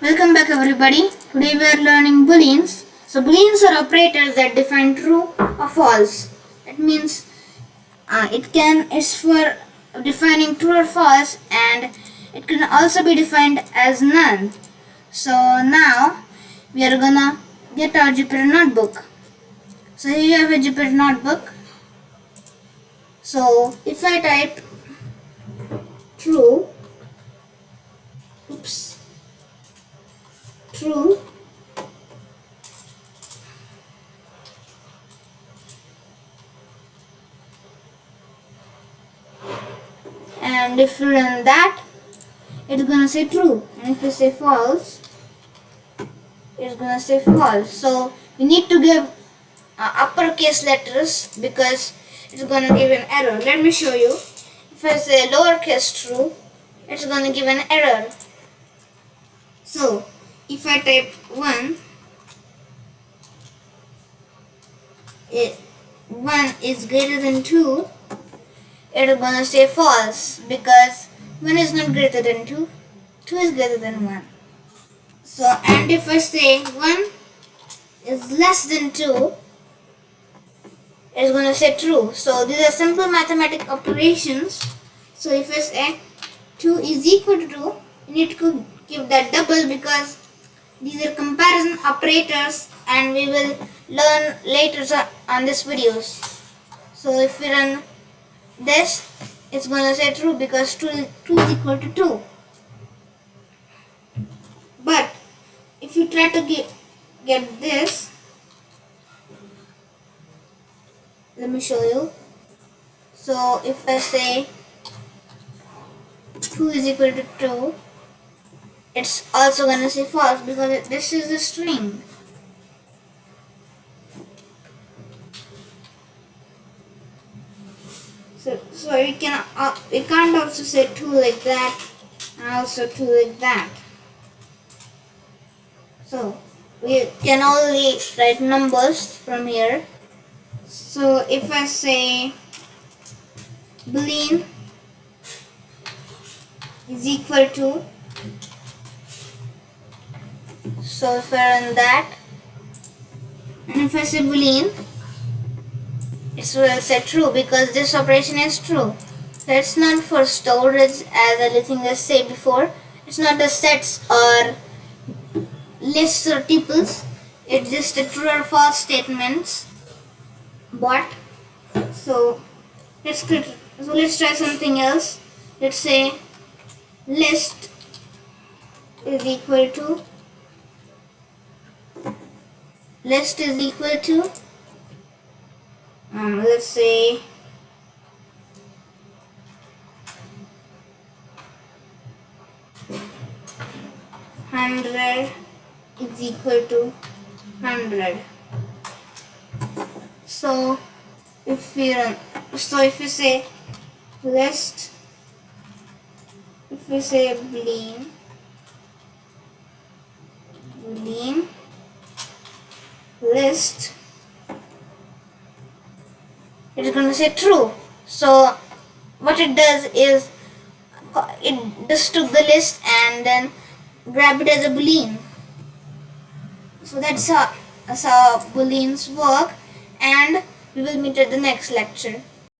Welcome back everybody. Today we are learning booleans. So booleans are operators that define true or false. That means uh, it can is for defining true or false and it can also be defined as none. So now we are gonna get our Jupyter notebook. So here you have a Jupyter notebook. So if I type true, oops, true. And if you run that it's gonna say true. And if you say false it's gonna say false. So we need to give uh, uppercase letters because it's gonna give an error. Let me show you. If I say lowercase true it's gonna give an error. So if I type 1 it 1 is greater than 2 it's gonna say false because 1 is not greater than 2 2 is greater than 1 so and if I say 1 is less than 2 it's gonna say true. So these are simple mathematical operations. So if I say 2 is equal to 2 you need to give that double because these are comparison operators and we will learn later on this videos. So if we run this it's gonna say true because 2, 2 is equal to 2 but if you try to get, get this let me show you. So if I say 2 is equal to 2 it's also gonna say false because this is a string. So so we can uh, we can't also say 2 like that and also 2 like that. So we can only write numbers from here. So if I say boolean is equal to so if I that? And if I say boolean it will say true because this operation is true. That's not for storage as everything I said before. It's not the sets or lists or tuples. It's just a true or false statements but so let's so let's try something else. Let's say list is equal to list is equal to um, let's say hundred is equal to hundred. So if we run so if we say list if we say boolean boolean list. It's going to say true. So what it does is it just took the list and then grab it as a boolean. So that's how, that's how booleans work. And we will meet at the next lecture